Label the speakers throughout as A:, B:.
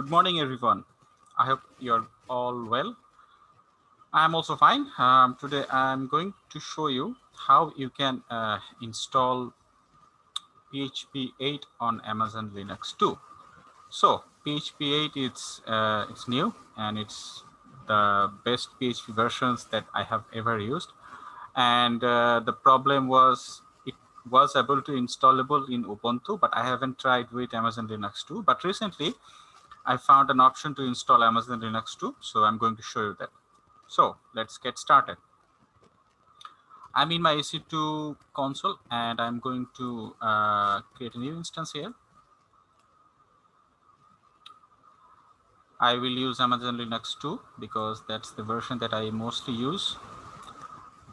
A: Good morning, everyone. I hope you're all well. I'm also fine. Um, today, I'm going to show you how you can uh, install PHP 8 on Amazon Linux 2. So PHP 8 it's uh, it's new and it's the best PHP versions that I have ever used. And uh, the problem was it was able to installable in Ubuntu, but I haven't tried with Amazon Linux 2. But recently, I found an option to install Amazon Linux 2. So I'm going to show you that. So let's get started. I'm in my EC2 console and I'm going to uh, create a new instance here. I will use Amazon Linux 2 because that's the version that I mostly use.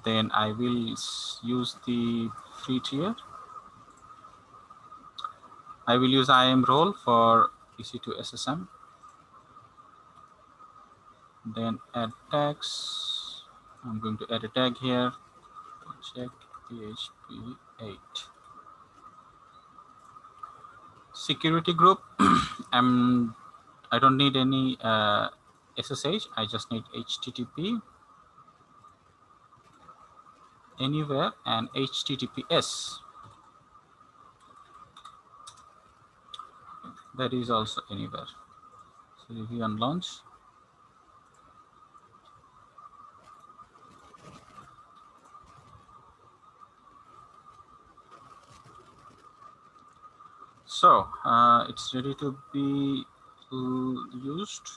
A: Then I will use the free tier. I will use IAM role for EC2 SSM. Then add tags. I'm going to add a tag here check PHP 8. Security group, I'm, I don't need any uh, SSH, I just need HTTP anywhere and HTTPS. That is also anywhere. So if you unlaunch, So uh, it's ready to be used.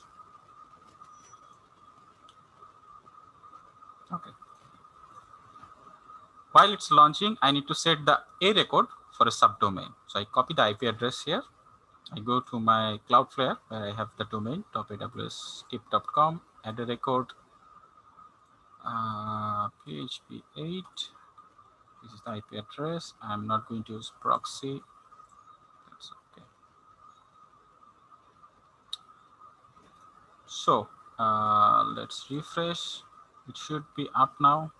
A: Okay. While it's launching, I need to set the A record for a subdomain. So I copy the IP address here. I go to my Cloudflare where I have the domain top.aws.tip.com, add a record uh, PHP 8. This is the IP address. I'm not going to use proxy That's okay. so uh, let's refresh it should be up now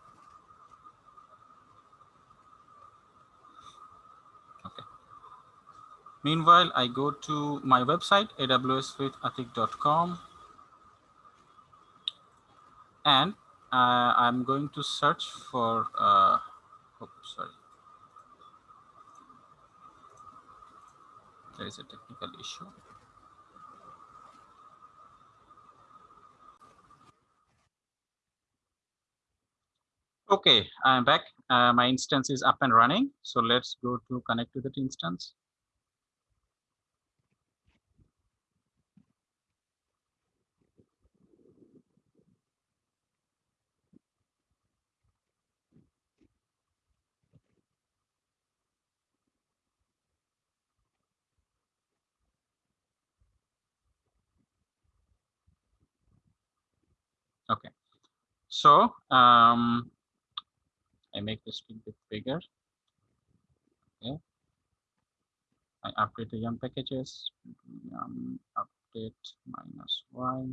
A: okay meanwhile i go to my website awswithatik.com and uh, i'm going to search for uh, oh, sorry there is a technical issue Okay, I'm back. Uh, my instance is up and running. So let's go to connect to that instance. Okay, so um, I make this a bit bigger. Okay. I update the yum packages, yum update minus y.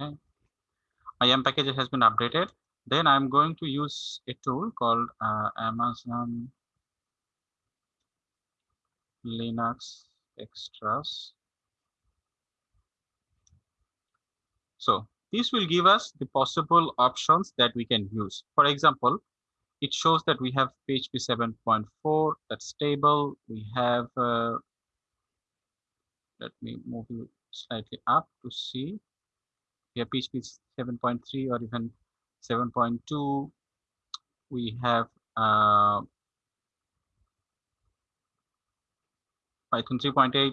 A: Okay. My package has been updated. Then I'm going to use a tool called uh, Amazon Linux Extras. So this will give us the possible options that we can use. For example, it shows that we have PHP 7.4 that's stable. We have, uh, let me move you slightly up to see. We have PHP 7.3 or even 7.2 we have uh, Python 3.8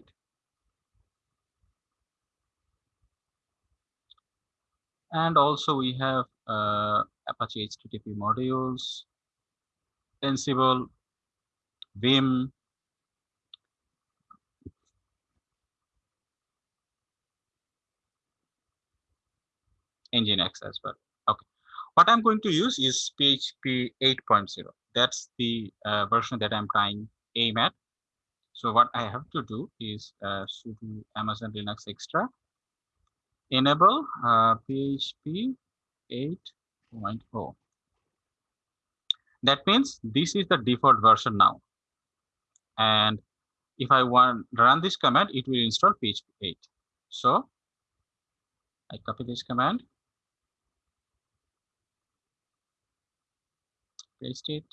A: and also we have uh, Apache HTTP modules, Ansible, Vim, Nginx as well. Okay. What I'm going to use is PHP 8.0. That's the uh, version that I'm trying aim at. So what I have to do is uh, sudo Amazon Linux Extra. enable uh, PHP 8.0. That means this is the default version now. And if I want run this command, it will install PHP 8. So I copy this command, paste it.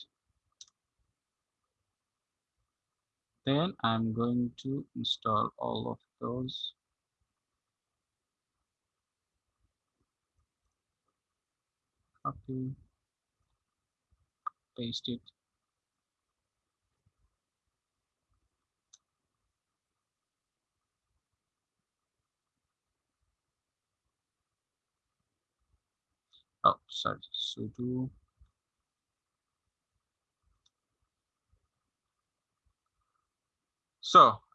A: Then I'm going to install all of those copy, paste it. Oh, sorry, sudo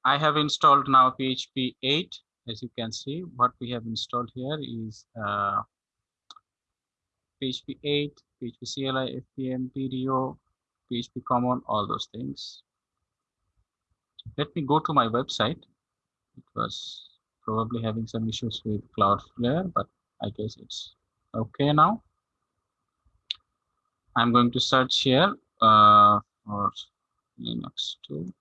A: I have installed now PHP 8. As you can see, what we have installed here is uh, PHP 8, PHP CLI, FPM, PDO, PHP Common, all those things. Let me go to my website. It was probably having some issues with Cloudflare, but I guess it's okay now. I'm going to search here uh, for Linux 2.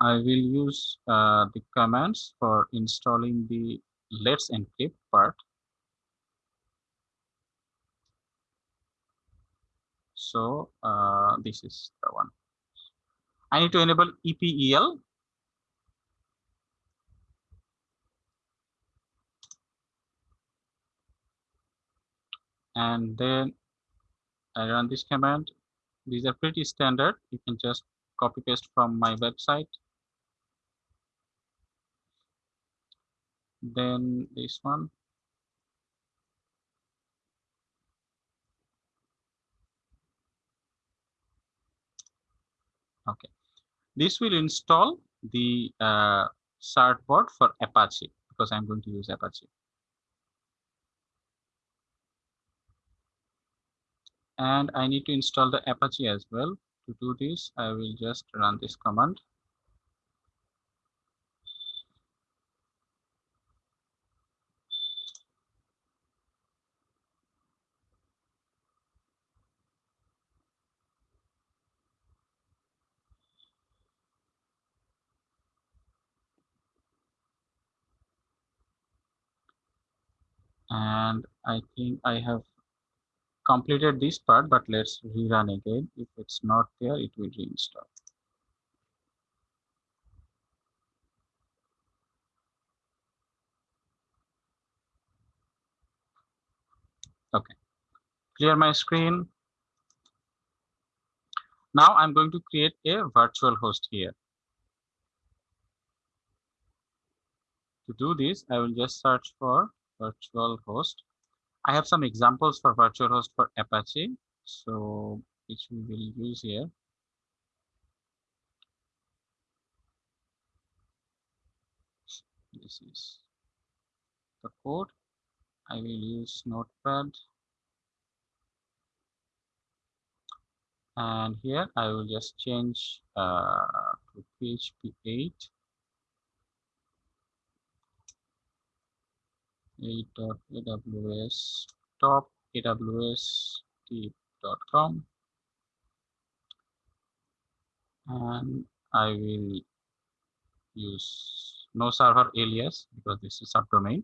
A: I will use uh, the commands for installing the let's encrypt part So uh, this is the one. I need to enable EPEL. And then I run this command. These are pretty standard. You can just copy paste from my website. Then this one. Okay. This will install the uh, certbot for Apache because I'm going to use Apache. And I need to install the Apache as well. To do this, I will just run this command. And I think I have completed this part, but let's rerun again. If it's not there, it will reinstall. Okay, clear my screen. Now I'm going to create a virtual host here. To do this, I will just search for virtual host. I have some examples for virtual host for Apache, so which we will use here. This is the code. I will use Notepad. And here I will just change uh, to PHP 8 8.aws top aws tip.com and I will use no server alias because this is subdomain.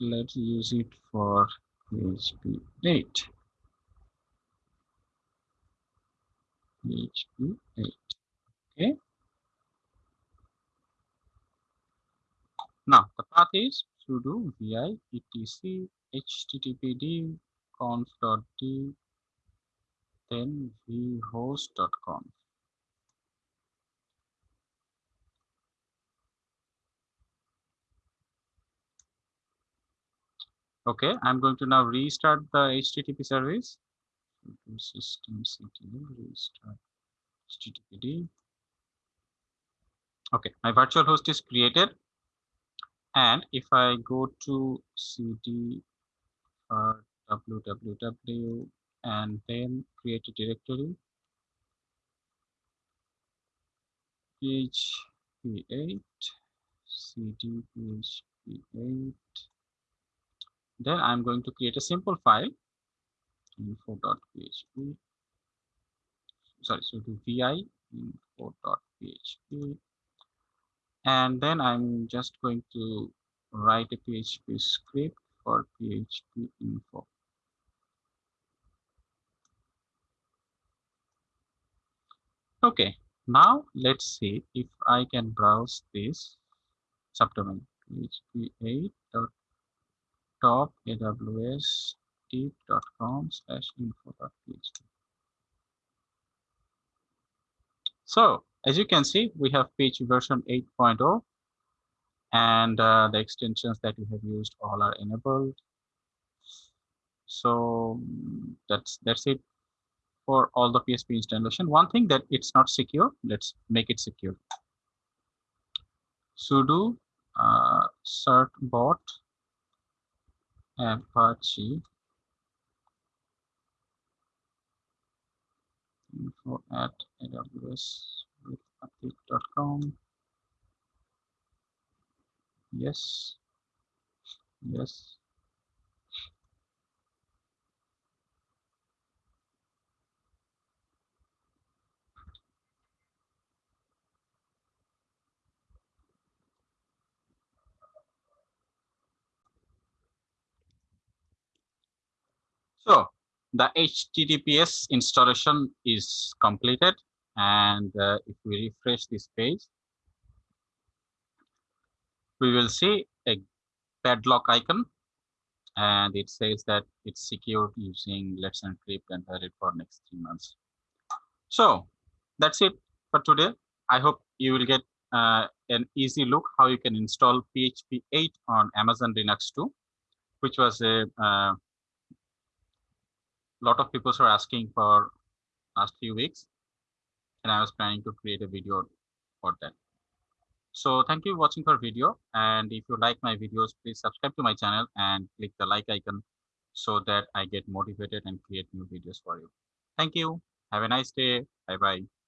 A: Let's use it for PHP 8. PHP 8. Okay. Now the path is sudo vi etc httpd conf.d then vhost.conf okay i'm going to now restart the http service. System systemctl restart httpd okay my virtual host is created and if I go to cd www uh, and then create a directory php8 cd php 8 then i'm going to create a simple file info.php sorry sudo vi info.php and then i'm just going to write a php script for php info okay now let's see if i can browse this subdomain php 8 top aws tip.com slash info.php. So as you can see, we have PHP version 8.0 and uh, the extensions that we have used all are enabled. So that's that's it for all the PHP installation. One thing that it's not secure, let's make it secure. sudo uh, certbot apache info at aws.update.com. Yes, yes. So the HTTPS installation is completed. And uh, if we refresh this page, we will see a padlock icon and it says that it's secured using Let's Encrypt and valid for next three months. So that's it for today. I hope you will get uh, an easy look how you can install PHP 8 on Amazon Linux 2, which was a uh, lot of people are asking for last few weeks and i was planning to create a video for that. So thank you for watching our video and if you like my videos please subscribe to my channel and click the like icon so that i get motivated and create new videos for you. Thank you. Have a nice day. Bye bye